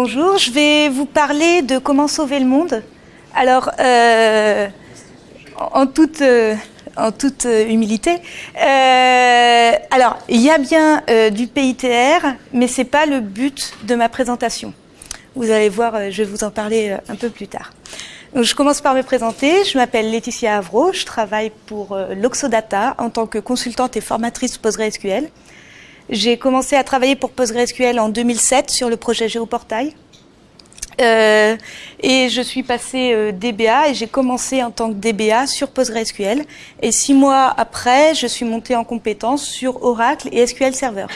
Bonjour, je vais vous parler de comment sauver le monde. Alors, euh, en toute, euh, en toute euh, humilité, alors il y a bien du PITR, mais c'est pas le but de ma présentation. Vous allez voir, je vais vous en parler un peu plus tard. Donc, je commence par me présenter. Je m'appelle Laetitia Avro. Je travaille pour l'Oxodata en tant que consultante et formatrice PostgreSQL. J'ai commencé à travailler pour PostgreSQL en 2007 sur le projet Géoportail. Euh, et je suis passée euh, DBA et j'ai commencé en tant que DBA sur PostgreSQL. Et six mois après, je suis montée en compétence sur Oracle et SQL Server.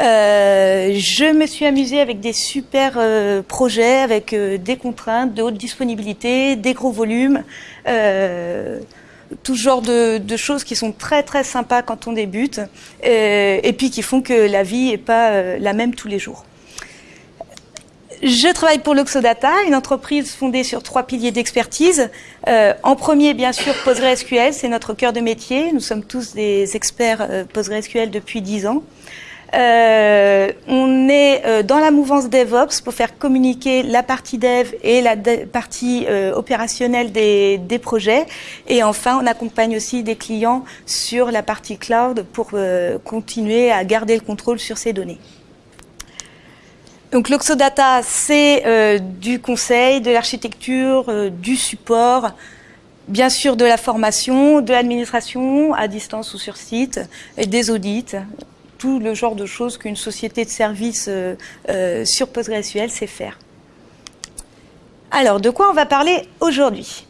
Euh, je me suis amusée avec des super euh, projets, avec euh, des contraintes de haute disponibilité, des gros volumes, tout genre de, choses qui sont très très sympas quand on débute, euh, et puis qui font que la vie n'est pas euh, la même tous les jours. Je travaille pour l'Oxodata, une entreprise fondée sur trois piliers d'expertise. Euh, en premier, bien sûr, PostgreSQL, c'est notre cœur de métier. Nous sommes tous des experts PostgreSQL depuis dix ans. Euh, on est euh, dans la mouvance DevOps pour faire communiquer la partie dev et la partie euh, opérationnelle des, projets. Et enfin, on accompagne aussi des clients sur la partie cloud pour continuer à garder le contrôle sur ces données. Donc l'Oxodata, c'est du conseil, de l'architecture, du support, bien sûr de la formation, de l'administration à distance ou sur site, des audits, tout le genre de choses qu'une société de services euh, euh, sur PostgreSQL sait faire. Alors, de quoi on va parler aujourd'hui?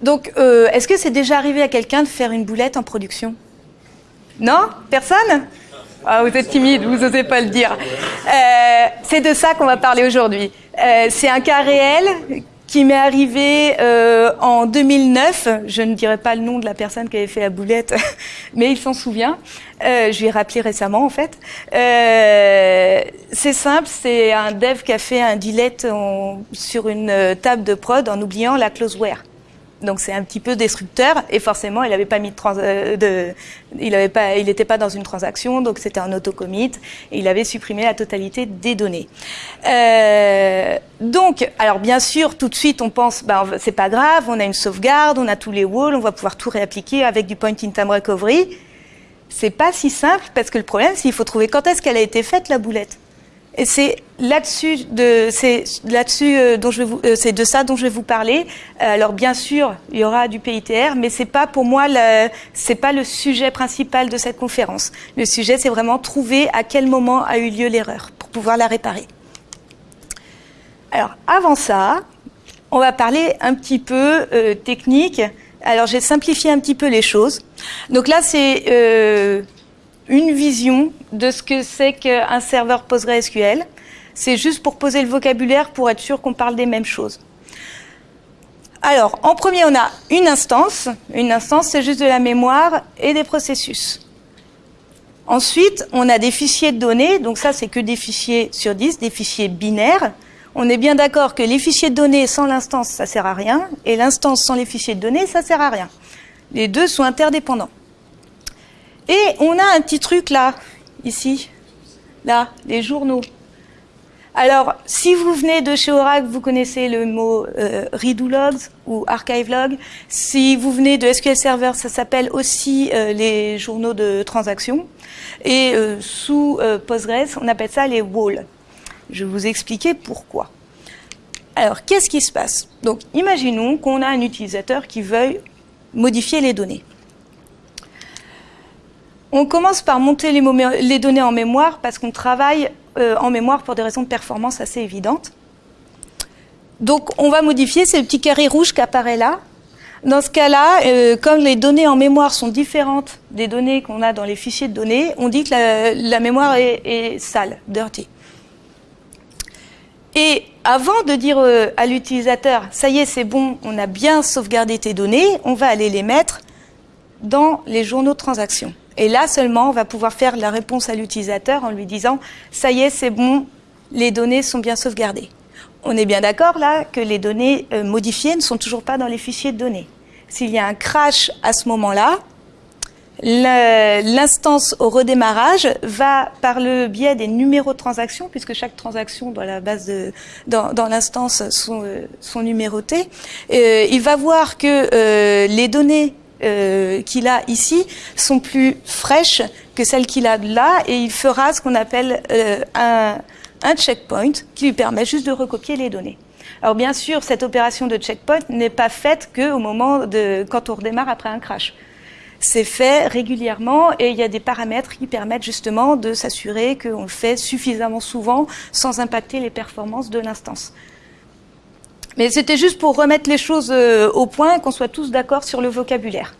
Donc, euh, est-ce que c'est déjà arrivé à quelqu'un de faire une boulette en production? Non? Personne? Ah, vous êtes timide, vous n'osez pas le dire. C'est de ça qu'on va parler aujourd'hui. C'est un cas réel qui m'est arrivé euh, en 2009. Je ne dirai pas le nom de la personne qui avait fait la boulette, mais il s'en souvient. Euh, je lui ai rappelé récemment, en fait. Euh, c'est simple, c'est un dev qui a fait un delete en, sur une table de prod en oubliant la closeware. Donc c'est un petit peu destructeur et forcément il n'avait pas mis de, trans de il pas il n'était pas dans une transaction donc c'était un autocommit et il avait supprimé la totalité des données. Euh, donc alors bien sûr tout de suite on pense ben c'est pas grave on a une sauvegarde on a tous les walls on va pouvoir tout réappliquer avec du point in time recovery. C'est pas si simple parce que le problème c'est qu'il faut trouver quand est-ce qu'elle a été faite la boulette. Et c'est là-dessus de euh, dont je euh, ça dont je vais vous parler. Euh, alors bien sûr, il y aura du PITR, mais c'est pas pour moi c'est pas le sujet principal de cette conférence. Le sujet c'est vraiment trouver à quel moment a eu lieu l'erreur pour pouvoir la réparer. Alors avant ça, on va parler un petit peu technique. Alors j'ai simplifié un petit peu les choses. Donc là c'est une vision de ce que c'est qu'un serveur PostgreSQL. C'est juste pour poser le vocabulaire pour être sûr qu'on parle des mêmes choses. Alors, en premier, on a une instance. Une instance, c'est juste de la mémoire et des processus. Ensuite, on a des fichiers de données. Donc ça, c'est que des fichiers sur 10, des fichiers binaires. On est bien d'accord que les fichiers de données sans l'instance, ça sert à rien. Et l'instance sans les fichiers de données, ça sert à rien. Les deux sont interdépendants. Et on a un petit truc là, ici, là, les journaux. Alors, si vous venez de chez Oracle, vous connaissez le mot euh, redo logs ou archive log. Si vous venez de SQL Server, ça s'appelle aussi euh, les journaux de transactions. Et euh, sous Postgres, on appelle ça les walls. Je vais vous expliquer pourquoi. Alors, qu'est-ce qui se passe? Donc, imaginons qu'on a un utilisateur qui veuille modifier les données. On commence par monter les, données en mémoire parce qu'on travaille euh, en mémoire pour des raisons de performance assez évidentes. Donc on va modifier, le petit carré rouge qui apparaît là. Dans ce cas-là, euh, comme les données en mémoire sont différentes des données qu'on a dans les fichiers de données, on dit que la, mémoire est, est, sale, dirty. Et avant de dire euh, à l'utilisateur, ça y est, c'est bon, on a bien sauvegardé tes données, on va aller les mettre dans les journaux de transactions. Et là seulement, on va pouvoir faire la réponse à l'utilisateur en lui disant « ça y est, c'est bon, les données sont bien sauvegardées ». On est bien d'accord là que les données euh, modifiées ne sont toujours pas dans les fichiers de données. S'il y a un crash à ce moment-là, L'instance au redémarrage va par le biais des numéros de transaction, puisque chaque transaction dans la base dans, l'instance sont, euh, numérotées. Euh, il va voir que les données euh, qu'il a ici sont plus fraîches que celles qu'il a là, et il fera ce qu'on appelle euh, un, un checkpoint qui lui permet juste de recopier les données. Alors bien sûr, cette opération de checkpoint n'est pas faite qu'au moment de quand on redémarre après un crash. C'est fait régulièrement et il y a des paramètres qui permettent justement de s'assurer qu'on le fait suffisamment souvent sans impacter les performances de l'instance. Mais c'était juste pour remettre les choses euh, au point, qu'on soit tous d'accord sur le vocabulaire.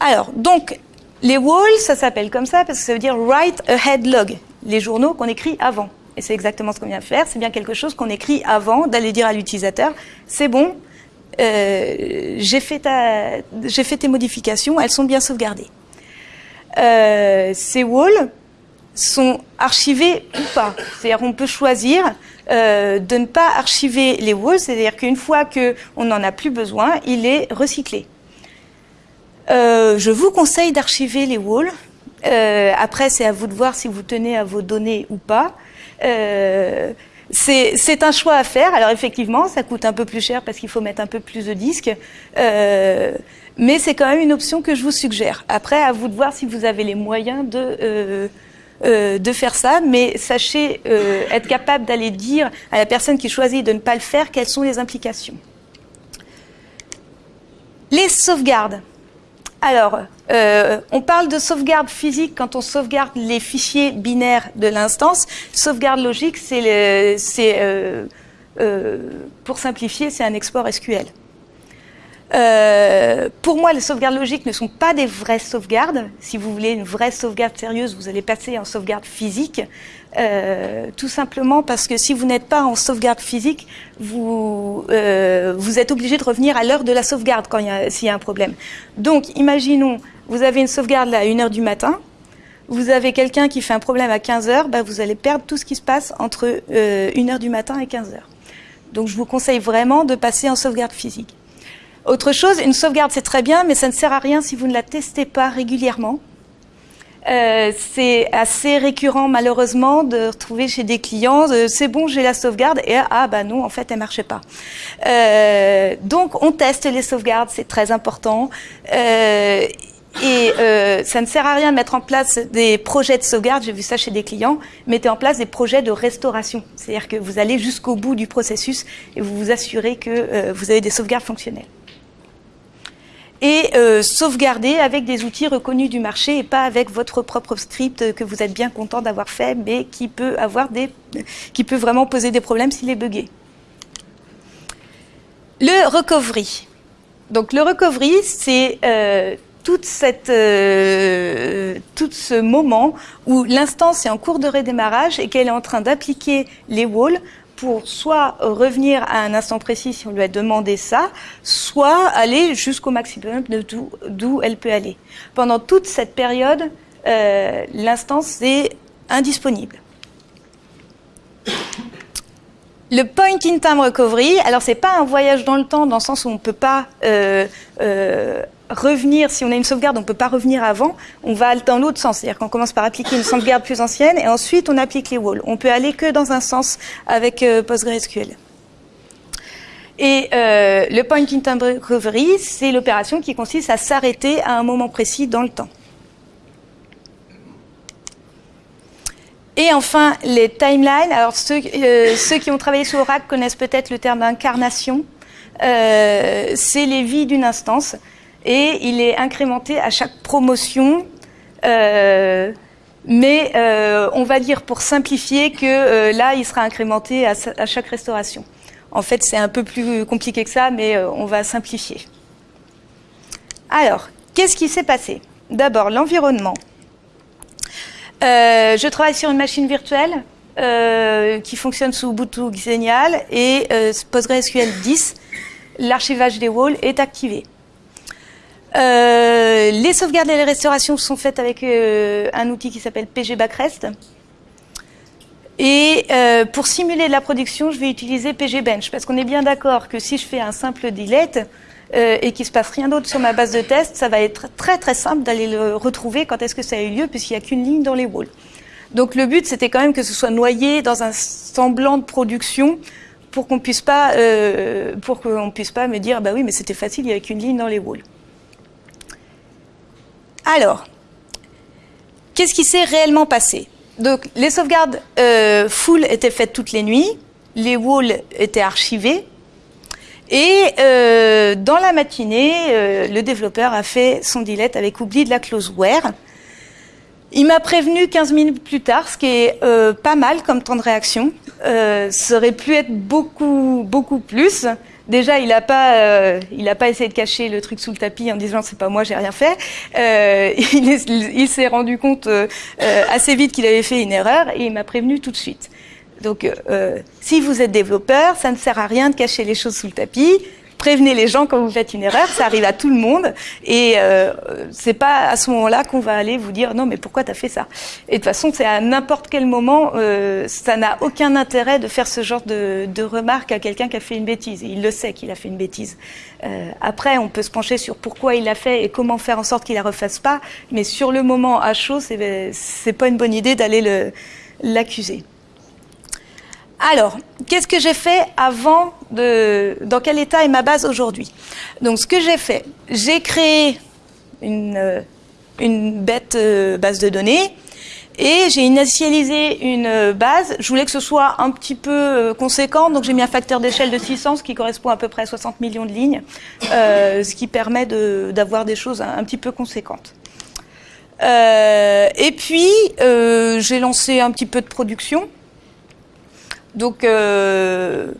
Alors, donc, les walls, ça s'appelle comme ça parce que ça veut dire write ahead log, les journaux qu'on écrit avant. Et c'est exactement ce qu'on vient de faire, c'est bien quelque chose qu'on écrit avant d'aller dire à l'utilisateur, c'est bon, euh, j'ai fait, fait, tes modifications, elles sont bien sauvegardées. Euh, ces walls sont archivés ou pas. C'est-à-dire on peut choisir euh, de ne pas archiver les walls, c'est-à-dire qu'une fois qu'on n'en a plus besoin, il est recyclé. Euh, je vous conseille d'archiver les walls. Euh, après, c'est à vous de voir si vous tenez à vos données ou pas. C'est un choix à faire. Alors effectivement, ça coûte un peu plus cher parce qu'il faut mettre un peu plus de disques. Mais c'est quand même une option que je vous suggère. Après, à vous de voir si vous avez les moyens de, euh, de faire ça. Mais sachez euh, être capable d'aller dire à la personne qui choisit de ne pas le faire quelles sont les implications. Les sauvegardes. Alors, euh, on parle de sauvegarde physique quand on sauvegarde les fichiers binaires de l'instance. Sauvegarde logique, c'est, pour simplifier, c'est un export SQL. Euh, pour moi, les sauvegardes logiques ne sont pas des vraies sauvegardes. Si vous voulez une vraie sauvegarde sérieuse, vous allez passer en sauvegarde physique. Euh, tout simplement parce que si vous n'êtes pas en sauvegarde physique, vous, euh, vous êtes obligé de revenir à l'heure de la sauvegarde quand s'il y a un problème. Donc, imaginons, vous avez une sauvegarde là, à 1h du matin, vous avez quelqu'un qui fait un problème à 15 h bah, vous allez perdre tout ce qui se passe entre euh, 1h du matin et 15 h Donc, je vous conseille vraiment de passer en sauvegarde physique. Autre chose, une sauvegarde c'est très bien, mais ça ne sert à rien si vous ne la testez pas régulièrement. Euh, c'est assez récurrent malheureusement de retrouver chez des clients c'est bon j'ai la sauvegarde et ah bah non en fait elle marchait pas euh, donc on teste les sauvegardes c'est très important euh, et ça ne sert à rien de mettre en place des projets de sauvegarde, j'ai vu ça chez des clients, mettez en place des projets de restauration. C'est-à-dire que vous allez jusqu'au bout du processus et vous vous assurez que vous avez des sauvegardes fonctionnelles et euh, sauvegarder avec des outils reconnus du marché et pas avec votre propre script que vous êtes bien content d'avoir fait, mais qui peut avoir des, qui peut vraiment poser des problèmes s'il est buggé. Le recovery. Donc le recovery, c'est euh, euh, tout ce moment où l'instance est en cours de redémarrage et qu'elle est en train d'appliquer les walls pour soit revenir à un instant précis si on lui a demandé ça, soit aller jusqu'au maximum d'où elle peut aller. Pendant toute cette période, euh, l'instance est indisponible. Le point in time recovery, alors c'est pas un voyage dans le temps dans le sens où on peut pas euh, euh, revenir, si on a une sauvegarde, on ne peut pas revenir avant, on va dans l'autre sens. C'est-à-dire qu'on commence par appliquer une sauvegarde plus ancienne et ensuite on applique les walls. On peut aller que dans un sens avec euh, PostgreSQL. Et euh, le point in time recovery, c'est l'opération qui consiste à s'arrêter à un moment précis dans le temps. Et enfin, les timelines. Alors, ceux, euh, qui ont travaillé sur Oracle connaissent peut-être le terme d'incarnation. Euh, c'est les vies d'une instance et il est incrémenté à chaque promotion. Euh, mais euh, on va dire pour simplifier que euh, là, il sera incrémenté à, chaque restauration. En fait, c'est un peu plus compliqué que ça, mais on va simplifier. Alors, qu'est-ce qui s'est passé? D'abord, l'environnement. je travaille sur une machine virtuelle qui fonctionne sous Ubuntu Xenial et PostgreSQL 10. L'archivage des walls est activé. Euh, les sauvegardes et les restaurations sont faites avec euh, un outil qui s'appelle PG Backrest. Et euh, pour simuler la production, je vais utiliser PG Bench, parce qu'on est bien d'accord que si je fais un simple delete, euh, et qu'il se passe rien d'autre sur ma base de test, ça va être très très simple d'aller le retrouver quand est-ce que ça a eu lieu, puisqu'il n'y a qu'une ligne dans les walls. Donc le but, c'était quand même que ce soit noyé dans un semblant de production pour qu'on puisse pas, euh, pour qu'on puisse pas me dire, bah oui, mais c'était facile, il n'y avait qu'une ligne dans les walls. Alors, qu'est-ce qui s'est réellement passé? Donc, les sauvegardes euh, full étaient faites toutes les nuits, les walls étaient archivés, et euh, dans la matinée, euh, le développeur a fait son delete avec oubli de la clause where. Il m'a prévenu 15 minutes plus tard, ce qui est pas mal comme temps de réaction. Ça aurait pu être beaucoup, beaucoup plus. Déjà, il n'a pas, euh, il pas essayé de cacher le truc sous le tapis en disant c'est pas moi, j'ai rien fait. Euh, il, s'est rendu compte euh, euh, assez vite qu'il avait fait une erreur et il m'a prévenu tout de suite. Donc, euh, si vous êtes développeur, ça ne sert à rien de cacher les choses sous le tapis. Prévenez les gens quand vous faites une erreur, ça arrive à tout le monde. Et euh, c'est pas à ce moment-là qu'on va aller vous dire non, mais pourquoi tu as fait ça? Et de toute façon, c'est à n'importe quel moment, euh, ça n'a aucun intérêt de faire ce genre de, de remarque à quelqu'un qui a fait une bêtise. Et il le sait qu'il a fait une bêtise. Euh, après, on peut se pencher sur pourquoi il l'a fait et comment faire en sorte qu'il la refasse pas. Mais sur le moment à chaud, c'est pas une bonne idée d'aller l'accuser. Alors, qu'est-ce que j'ai fait avant de... Dans quel état est ma base aujourd'hui? Donc, ce que j'ai fait, j'ai créé une, euh, une bête euh, base de données et j'ai initialisé une base. Je voulais que ce soit un petit peu euh, conséquent, donc j'ai mis un facteur d'échelle de 600, ce qui correspond à peu près à 60 millions de lignes, euh, ce qui permet d'avoir des choses un, un, petit peu conséquentes. Euh, et puis, j'ai lancé un petit peu de production. Donc, euh,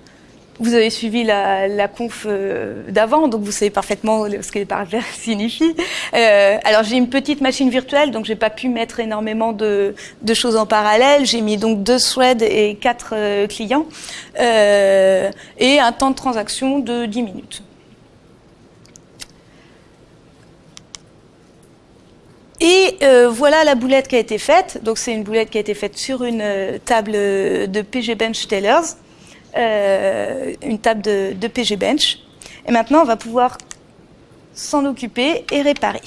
vous avez suivi la, la conf euh, d'avant, donc vous savez parfaitement ce que les paramètres signifient. Euh, alors, j'ai une petite machine virtuelle, donc j'ai pas pu mettre énormément de, de choses en parallèle. J'ai mis donc deux threads et quatre euh, clients euh, et un temps de transaction de 10 minutes. Et euh, voilà la boulette qui a été faite. Donc c'est une boulette qui a été faite sur une euh, table de PG Bench Tailors, euh, une table de, PG Bench. Et maintenant, on va pouvoir s'en occuper et réparer.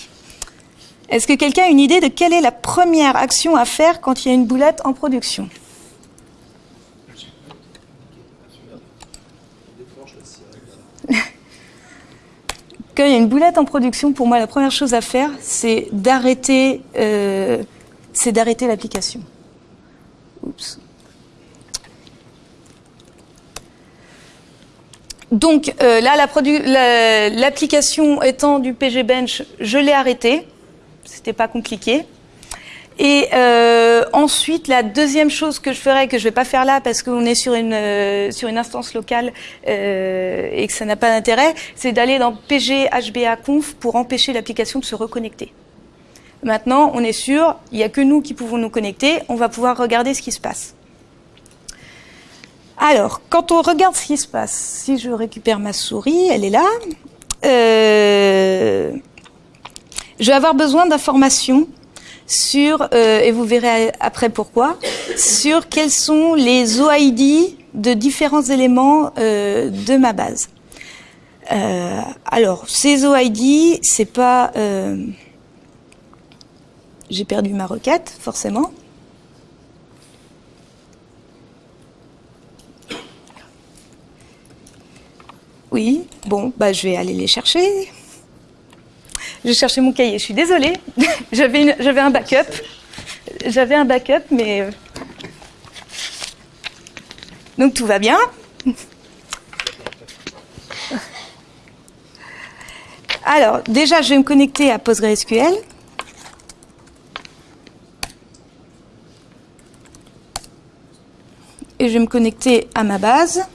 Est-ce que quelqu'un a une idée de quelle est la première action à faire quand il y a une boulette en production? Quand il y a une boulette en production, pour moi, la première chose à faire, c'est d'arrêter, euh, l'application. Donc euh, là, l'application la, étant du PG Bench, je l'ai arrêtée. C'était pas compliqué. Et euh, ensuite, la deuxième chose que je ferais, que je vais pas faire là parce qu'on est sur une euh, sur une instance locale euh, et que ça n'a pas d'intérêt, c'est d'aller dans PG HBA Conf pour empêcher l'application de se reconnecter. Maintenant, on est sûr, il n'y a que nous qui pouvons nous connecter, on va pouvoir regarder ce qui se passe. Alors, quand on regarde ce qui se passe, si je récupère ma souris, elle est là. Je vais avoir besoin d'informations sur, euh, et vous verrez après pourquoi, sur quels sont les OID de différents éléments euh, de ma base. Euh, alors, ces OID, c'est pas... Euh, j'ai perdu ma requête, forcément. Oui, bon, bah, je vais aller les chercher. J'ai cherché mon cahier, je suis désolée. J'avais un backup. J'avais un backup, mais... Euh, donc tout va bien. Alors, déjà, je vais me connecter à PostgreSQL. Et je vais me connecter à ma base.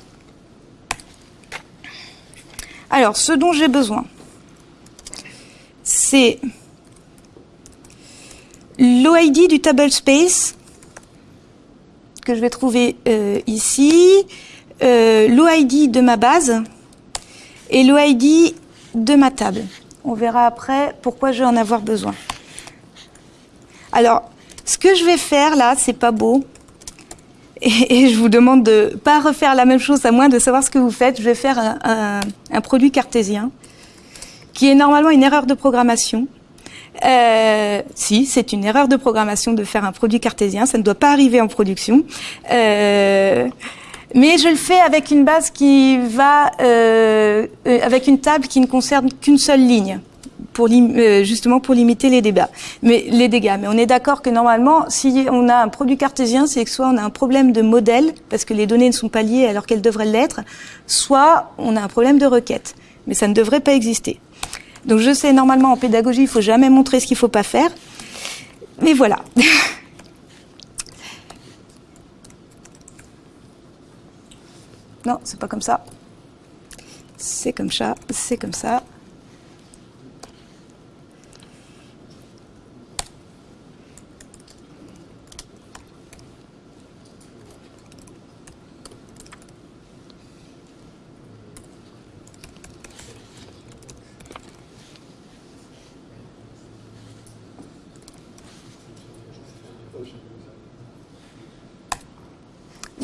Alors, ce dont j'ai besoin, c'est l'OID du table space que je vais trouver euh, ici, euh, l'OID de ma base et l'OID de ma table. On verra après pourquoi je vais en avoir besoin. Alors, ce que je vais faire là, c'est pas beau. Et, je vous demande de pas refaire la même chose à moins de savoir ce que vous faites. Je vais faire un produit cartésien. qui est normalement une erreur de programmation. Euh, si, c'est une erreur de programmation de faire un produit cartésien, ça ne doit pas arriver en production. Euh, mais je le fais avec une base qui va, euh, euh avec une table qui ne concerne qu'une seule ligne, pour euh, justement pour limiter les débats. Mais les dégâts. Mais on est d'accord que normalement, si on a un produit cartésien, c'est que soit on a un problème de modèle parce que les données ne sont pas liées alors qu'elles devraient l'être, soit on a un problème de requête. Mais ça ne devrait pas exister. Donc je sais, normalement en pédagogie, il faut jamais montrer ce qu'il faut pas faire. Mais voilà. non, c'est pas comme ça. C'est comme ça, c'est comme ça.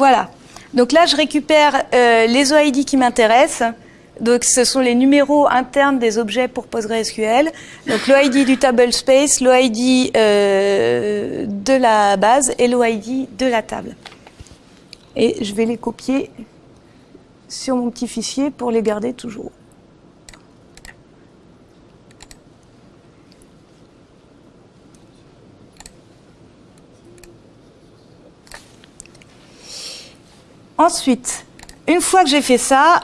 Voilà. Donc là, je récupère euh, les OID qui m'intéressent. Donc, ce sont les numéros internes des objets pour PostgreSQL. Donc, l'OID du table space, l'OID euh, de la base et l'OID de la table. Et je vais les copier sur mon petit fichier pour les garder toujours. Ensuite, une fois que j'ai fait ça,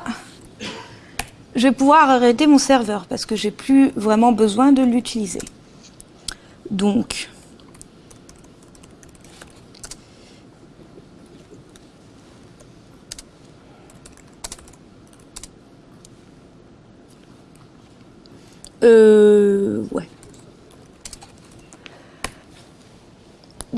je vais pouvoir arrêter mon serveur parce que j'ai plus vraiment besoin de l'utiliser. Donc, euh, ouais.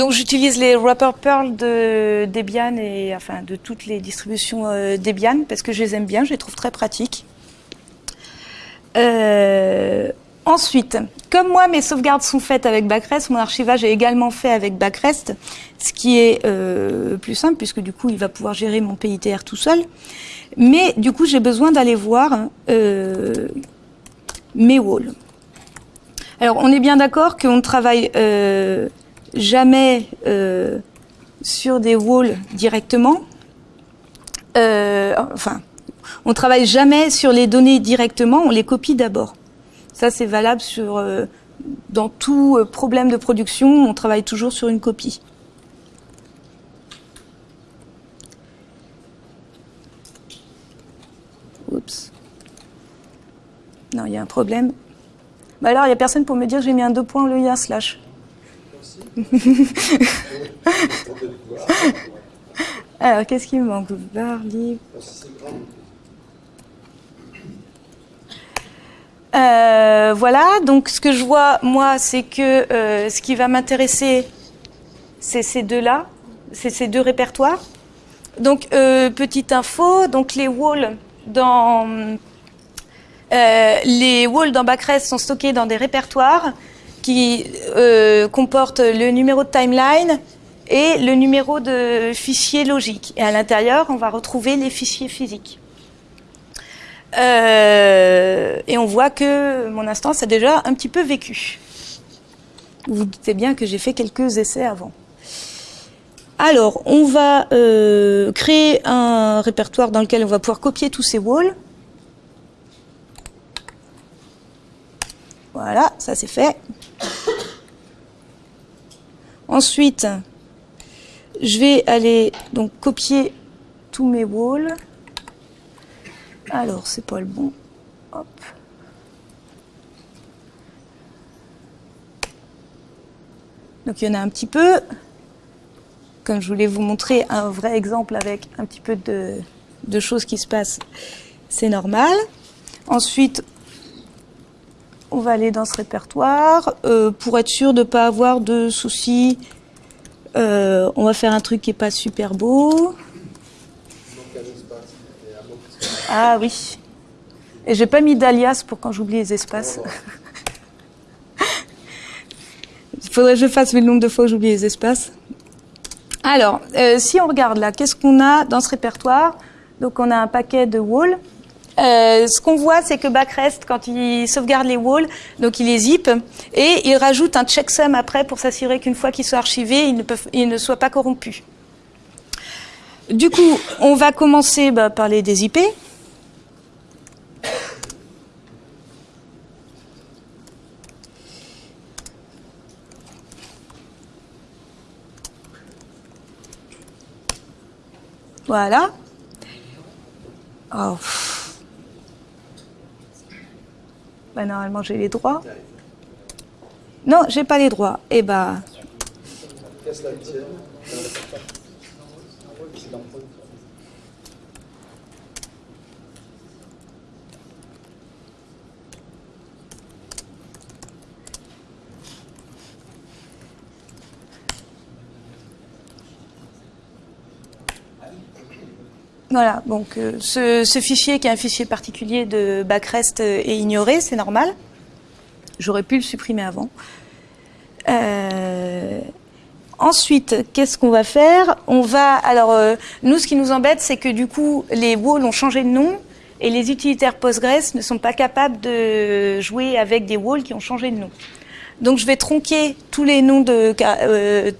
Donc j'utilise les wrapper Perl de Debian et enfin de toutes les distributions euh, Debian parce que je les aime bien, je les trouve très pratiques. Euh, ensuite, comme moi mes sauvegardes sont faites avec Backrest, mon archivage est également fait avec Backrest, ce qui est euh, plus simple puisque du coup il va pouvoir gérer mon PITR tout seul. Mais du coup j'ai besoin d'aller voir mes walls. Alors on est bien d'accord qu'on travaille jamais euh, sur des walls directement. Euh, enfin, on travaille jamais sur les données directement, on les copie d'abord. Ça, c'est valable sur euh, dans tout problème de production, on travaille toujours sur une copie. Oups. Non, il y a un problème. Bah alors, il n'y a personne pour me dire que j'ai mis un deux points lieu d'un slash. Alors, qu'est-ce qui me manque euh, voilà, donc ce que je vois, moi, c'est que euh, ce qui va m'intéresser, c'est ces deux-là, c'est ces deux répertoires. Donc, euh, petite info, donc les walls dans... les walls dans Backrest sont stockés dans des répertoires qui euh, comporte le numéro de timeline et le numéro de fichier logique. Et à l'intérieur, on va retrouver les fichiers physiques. Euh, et on voit que mon instance a déjà un petit peu vécu. Vous vous doutez bien que j'ai fait quelques essais avant. Alors, on va euh, créer un répertoire dans lequel on va pouvoir copier tous ces walls. Voilà, ça c'est fait. Ensuite, je vais aller donc copier tous mes walls. Alors, c'est pas le bon. Hop. Donc il y en a un petit peu. Comme je voulais vous montrer un vrai exemple avec un petit peu de, de choses qui se passent, c'est normal. Ensuite, on va aller dans ce répertoire. Euh, pour être sûr de ne pas avoir de soucis, euh, on va faire un truc qui n'est pas super beau. Ah oui. Et j'ai pas mis d'alias pour quand j'oublie les espaces. Il faudrait que je fasse le nombre de fois où j'oublie les espaces. Alors, euh, si on regarde là, qu'est-ce qu'on a dans ce répertoire? Donc on a un paquet de wall. Euh, ce qu'on voit, c'est que Backrest, quand il sauvegarde les walls, donc il les zip et il rajoute un checksum après pour s'assurer qu'une fois qu'ils sont archivés, ils ne, soient pas corrompus. Du coup, on va commencer bah, par les IP. Voilà. Oh. Bah, normalement, j'ai les droits. Non, j'ai pas les droits. Eh bah. Voilà, donc euh, ce, fichier qui est un fichier particulier de backrest euh, est ignoré, c'est normal. J'aurais pu le supprimer avant. Euh, ensuite, qu'est-ce qu'on va faire? On va, alors nous, ce qui nous embête, c'est que du coup, les walls ont changé de nom et les utilitaires Postgres ne sont pas capables de jouer avec des walls qui ont changé de nom. Donc je vais tronquer tous les noms de euh,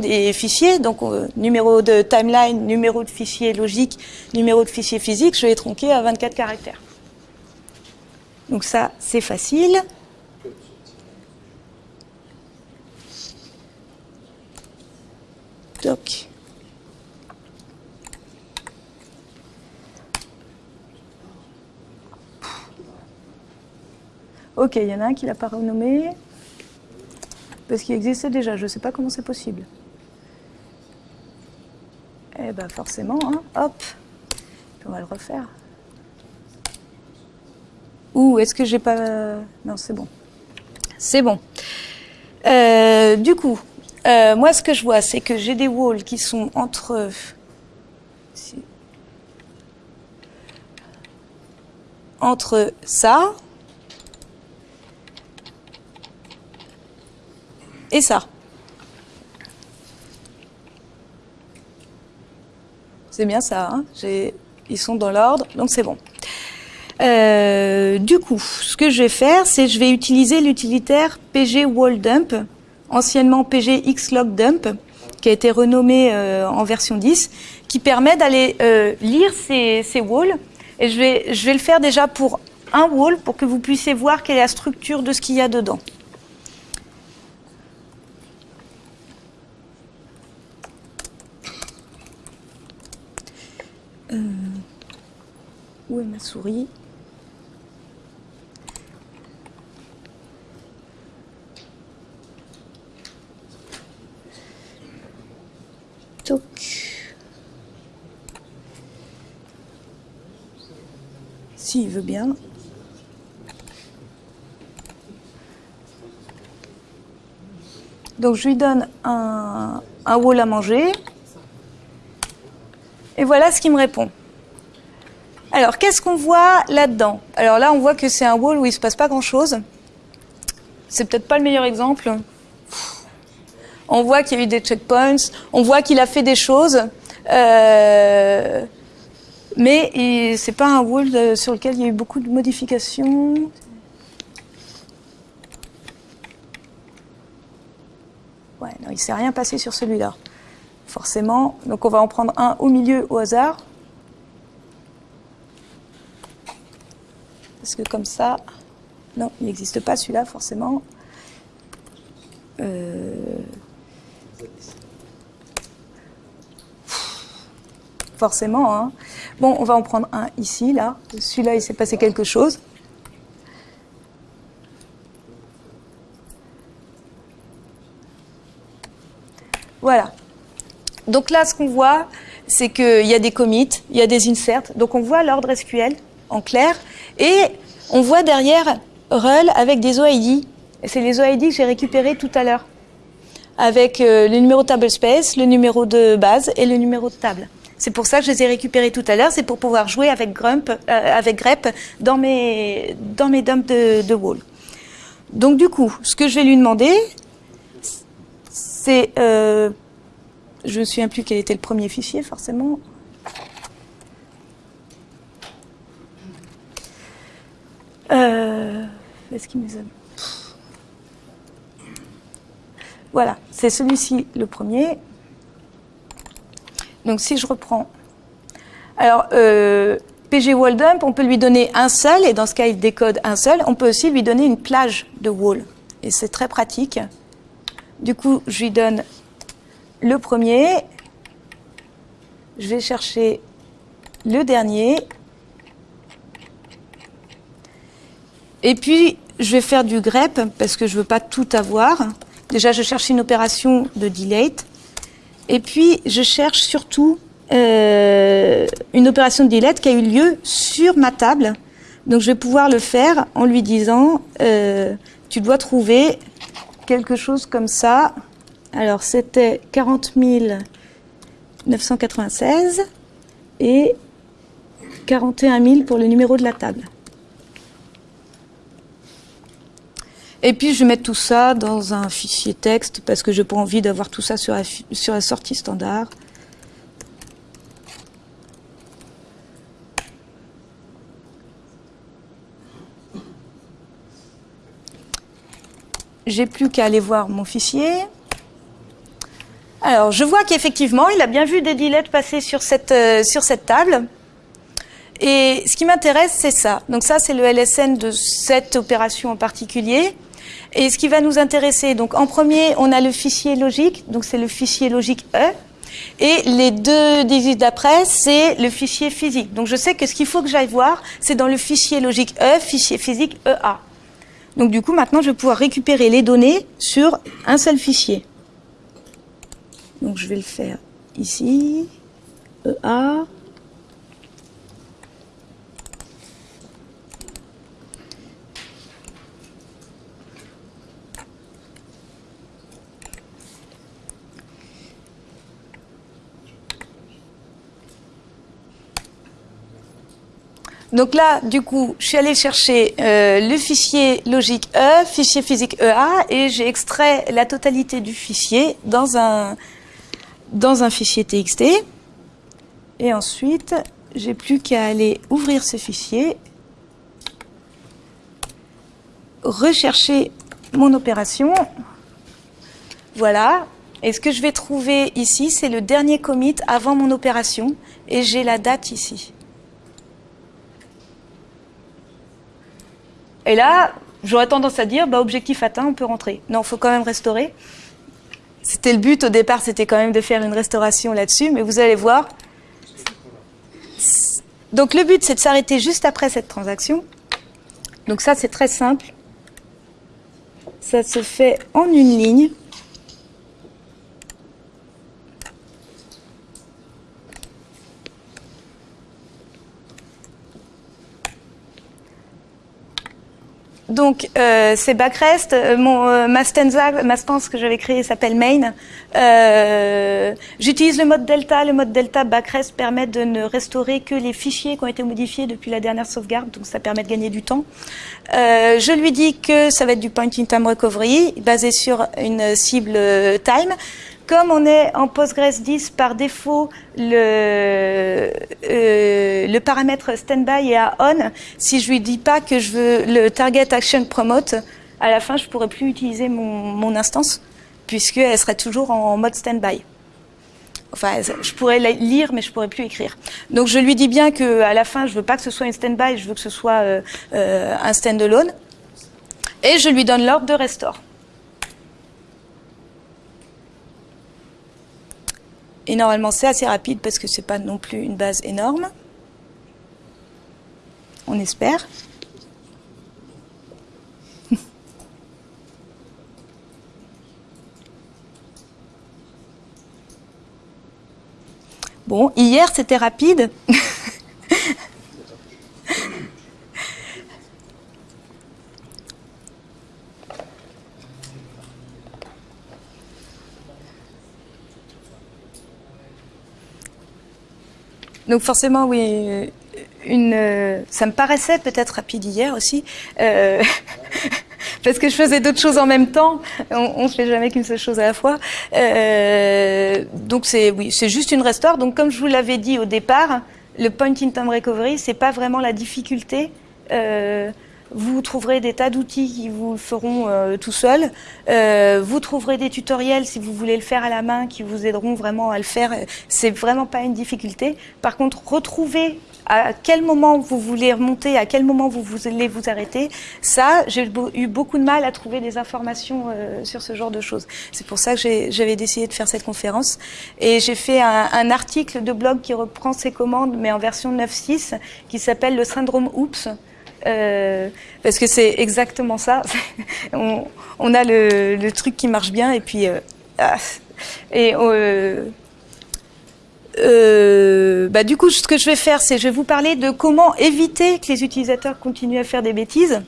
des fichiers, donc euh, numéro de timeline, numéro de fichier logique, numéro de fichier physique, je vais tronquer à 24 caractères. Donc ça, c'est facile. Ok, il y en a un qui l'a pas renommé. Parce qu'il existait déjà, je ne sais pas comment c'est possible. Eh ben forcément, hein, hop, on va le refaire. Ou est-ce que j'ai pas... Non, c'est bon. C'est bon. Euh, du coup, euh, moi ce que je vois, c'est que j'ai des walls qui sont entre... Entre ça, et ça. C'est bien ça, hein ils sont dans l'ordre, donc c'est bon. Euh, du coup, ce que je vais faire, c'est je vais utiliser l'utilitaire pg anciennement pg xlog dump, qui a été renommé euh, en version 10, qui permet d'aller euh, lire ces, ces walls. Et je vais, je vais le faire déjà pour un wall, pour que vous puissiez voir quelle est la structure de ce qu'il y a dedans. Ma souris Toc. S'il veut bien. Donc je lui donne un, un wall à manger. Et voilà ce qu'il me répond. Alors, qu'est-ce qu'on voit là-dedans? Alors là, on voit que c'est un wall où il ne se passe pas grand-chose. C'est peut-être pas le meilleur exemple. On voit qu'il y a eu des checkpoints, on voit qu'il a fait des choses, euh, mais c'est pas un wall sur lequel il y a eu beaucoup de modifications. Ouais, non, il ne s'est rien passé sur celui-là forcément. Donc on va en prendre un au milieu au hasard. Parce que comme ça, non, il n'existe pas celui-là forcément. Euh, forcément. Hein. Bon, on va en prendre un ici, là. Celui-là, il s'est passé quelque chose. Voilà. Donc là, ce qu'on voit, c'est qu'il y a des commits, il y a des inserts. Donc on voit l'ordre SQL en clair. Et on voit derrière RUL avec des OID. C'est les OID que j'ai récupérés tout à l'heure. Avec euh, le numéro de table space, le numéro de base et le numéro de table. C'est pour ça que je les ai récupérés tout à l'heure. C'est pour pouvoir jouer avec, Grump, euh, avec grep dans mes, dans mes dumps de, de wall. Donc du coup, ce que je vais lui demander, c'est... Euh, je ne me souviens plus quel était le premier fichier, forcément. Me Voilà, c'est celui-ci le premier. Donc si je reprends. Alors, euh, PG wall dump, on peut lui donner un seul, et dans ce cas, il décode un seul. On peut aussi lui donner une plage de wall. Et c'est très pratique. Du coup, je lui donne le premier. Je vais chercher le dernier. Et puis, je vais faire du grep parce que je ne veux pas tout avoir. Déjà, je cherche une opération de delete. Et puis, je cherche surtout euh, une opération de delete qui a eu lieu sur ma table. Donc, je vais pouvoir le faire en lui disant, euh, tu dois trouver quelque chose comme ça. Alors, c'était 40 996 et 41 000 pour le numéro de la table. Et puis je mettre tout ça dans un fichier texte parce que je n'ai pas envie d'avoir tout ça sur la, sur la sortie standard. J'ai plus qu'à aller voir mon fichier. Alors, je vois qu'effectivement, il a bien vu des deletes passer sur cette, euh, sur cette table. Et ce qui m'intéresse, c'est ça. Donc ça, c'est le LSN de cette opération en particulier. Et ce qui va nous intéresser, donc en premier, on a le fichier logique, donc c'est le fichier logique E. Et les deux digits d'après, c'est le fichier physique. Donc je sais que ce qu'il faut que j'aille voir, c'est dans le fichier logique E, fichier physique EA. Donc du coup, maintenant, je vais pouvoir récupérer les données sur un seul fichier. Donc je vais le faire ici, EA, Donc là, du coup, je suis allée chercher euh, le fichier logique E, fichier physique EA, et j'ai extrait la totalité du fichier dans un, dans un fichier TXT. Et ensuite, j'ai plus qu'à aller ouvrir ce fichier, rechercher mon opération. Voilà. Et ce que je vais trouver ici, c'est le dernier commit avant mon opération, et j'ai la date ici. Et là, j'aurais tendance à dire, bah, objectif atteint, on peut rentrer. Non, il faut quand même restaurer. C'était le but au départ, c'était quand même de faire une restauration là-dessus, mais vous allez voir. Donc le but, c'est de s'arrêter juste après cette transaction. Donc ça, c'est très simple. Ça se fait en une ligne. Donc, euh, c'est Backrest. Euh, mon, euh, ma stanza, ma stance que j'avais créée s'appelle main. Euh, J'utilise le mode delta. Le mode delta Backrest permet de ne restaurer que les fichiers qui ont été modifiés depuis la dernière sauvegarde. Donc, ça permet de gagner du temps. Euh, je lui dis que ça va être du point in time recovery basé sur une cible time. Comme on est en Postgres 10, par défaut, le, euh, le paramètre standby est à on. Si je lui dis pas que je veux le target action promote, à la fin, je pourrais plus utiliser mon, instance, puisqu'elle serait toujours en mode standby. Enfin, je pourrais lire, mais je pourrais plus écrire. Donc, je lui dis bien que à la fin, je veux pas que ce soit une standby, je veux que ce soit euh, euh, un standalone. Et je lui donne l'ordre de restore. Et normalement, c'est assez rapide parce que c'est pas non plus une base énorme. On espère. Bon, hier c'était rapide. Donc forcément, oui, une, euh, ça me paraissait peut-être rapide hier aussi, euh, parce que je faisais d'autres choses en même temps. On ne fait jamais qu'une seule chose à la fois. Euh, donc c'est oui, c'est juste une restore. Donc comme je vous l'avais dit au départ, le point in time recovery, c'est pas vraiment la difficulté. Vous trouverez des tas d'outils qui vous le feront euh, tout seul. Euh, vous trouverez des tutoriels si vous voulez le faire à la main qui vous aideront vraiment à le faire. C'est vraiment pas une difficulté. Par contre, retrouvez à quel moment vous voulez remonter, à quel moment vous voulez vous arrêter. Ça, j'ai eu beaucoup de mal à trouver des informations euh, sur ce genre de choses. C'est pour ça que j'avais décidé de faire cette conférence. Et j'ai fait un, un, article de blog qui reprend ces commandes, mais en version 9.6, qui s'appelle le syndrome Oops. Euh, parce que c'est exactement ça. on, a le, truc qui marche bien et puis euh, ah, et euh, bah, du coup, ce que je vais faire, c'est je vais vous parler de comment éviter que les utilisateurs continuent à faire des bêtises.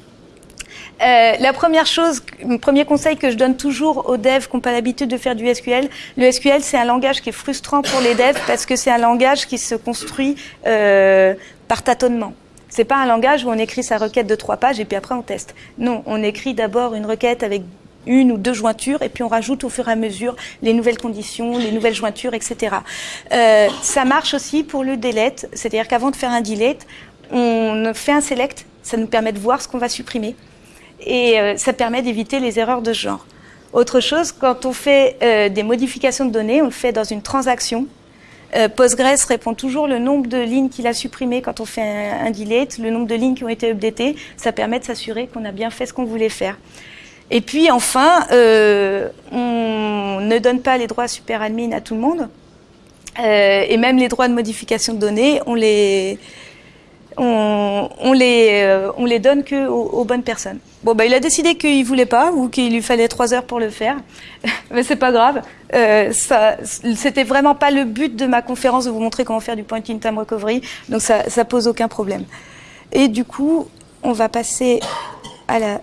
La première chose, le premier conseil que je donne toujours aux devs qui n'ont pas l'habitude de faire du SQL, le SQL c'est un langage qui est frustrant pour les devs parce que c'est un langage qui se construit par tâtonnement. C'est pas un langage où on écrit sa requête de trois pages et puis après on teste. Non, on écrit d'abord une requête avec une ou deux jointures et puis on rajoute au fur et à mesure les nouvelles conditions, les nouvelles jointures, etc. Euh, ça marche aussi pour le delete, c'est-à-dire qu'avant de faire un delete, on fait un select, ça nous permet de voir ce qu'on va supprimer et euh, ça permet d'éviter les erreurs de ce genre. Autre chose, quand on fait euh, des modifications de données, on le fait dans une transaction, euh, Postgres répond toujours le nombre de lignes qu'il a supprimées quand on fait un, delete, le nombre de lignes qui ont été updatées. Ça permet de s'assurer qu'on a bien fait ce qu'on voulait faire. Et puis enfin, euh, on ne donne pas les droits super admin à tout le monde. Euh, et même les droits de modification de données, on les, on, les, on les donne que aux, bonnes personnes. Bon, bah, il a décidé qu'il voulait pas ou qu'il lui fallait trois heures pour le faire, mais c'est pas grave. Euh, c'était vraiment pas le but de ma conférence de vous montrer comment faire du point in time recovery, donc ça, ça pose aucun problème. Et du coup, on va passer à la,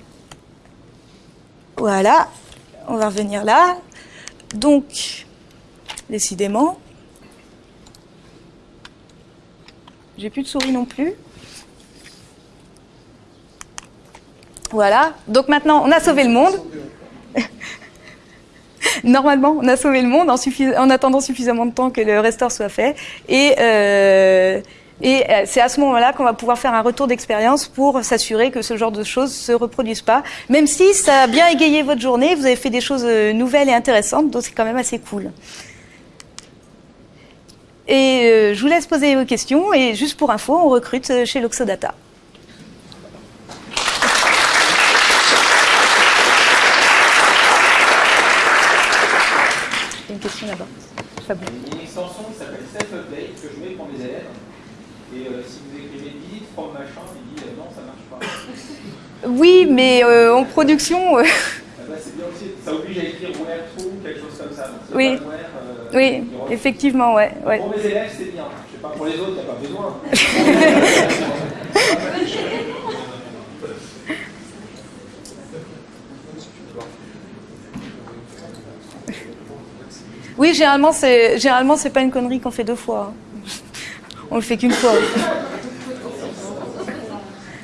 voilà, on va revenir là. Donc, décidément. J'ai plus de souris non plus. Voilà. Donc maintenant, on a sauvé le monde. Normalement, on a sauvé le monde en, attendant suffisamment de temps que le restore soit fait. Et, euh, euh, c'est à ce moment-là qu'on va pouvoir faire un retour d'expérience pour s'assurer que ce genre de choses se reproduisent pas. Même si ça a bien égayé votre journée, vous avez fait des choses euh, nouvelles et intéressantes, donc c'est quand même assez cool. Et je vous laisse poser vos questions. Et juste pour info, on recrute chez Loxodata. Question là-bas. Il y a une extension qui s'appelle Self-Update que je mets pour mes élèves. Et euh, si vous écrivez delete from machin, il dit non, ça marche pas. Oui, mais en production. Ah bah, c'est bien aussi. Ça oblige à écrire where true, quelque chose comme ça. oui. Oui, effectivement, ouais. ouais. Pour mes élèves, c'est bien. Je sais pas, pour les autres, il n'y a pas besoin. oui, généralement, c'est généralement c'est pas une connerie qu'on fait deux fois. On le fait qu'une fois.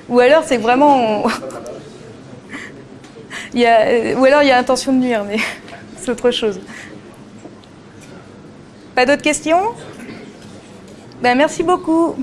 Ou alors, c'est vraiment. il y a... Ou alors, il y a intention de nuire, mais c'est autre chose. Pas d'autres questions? Ben, Merci beaucoup.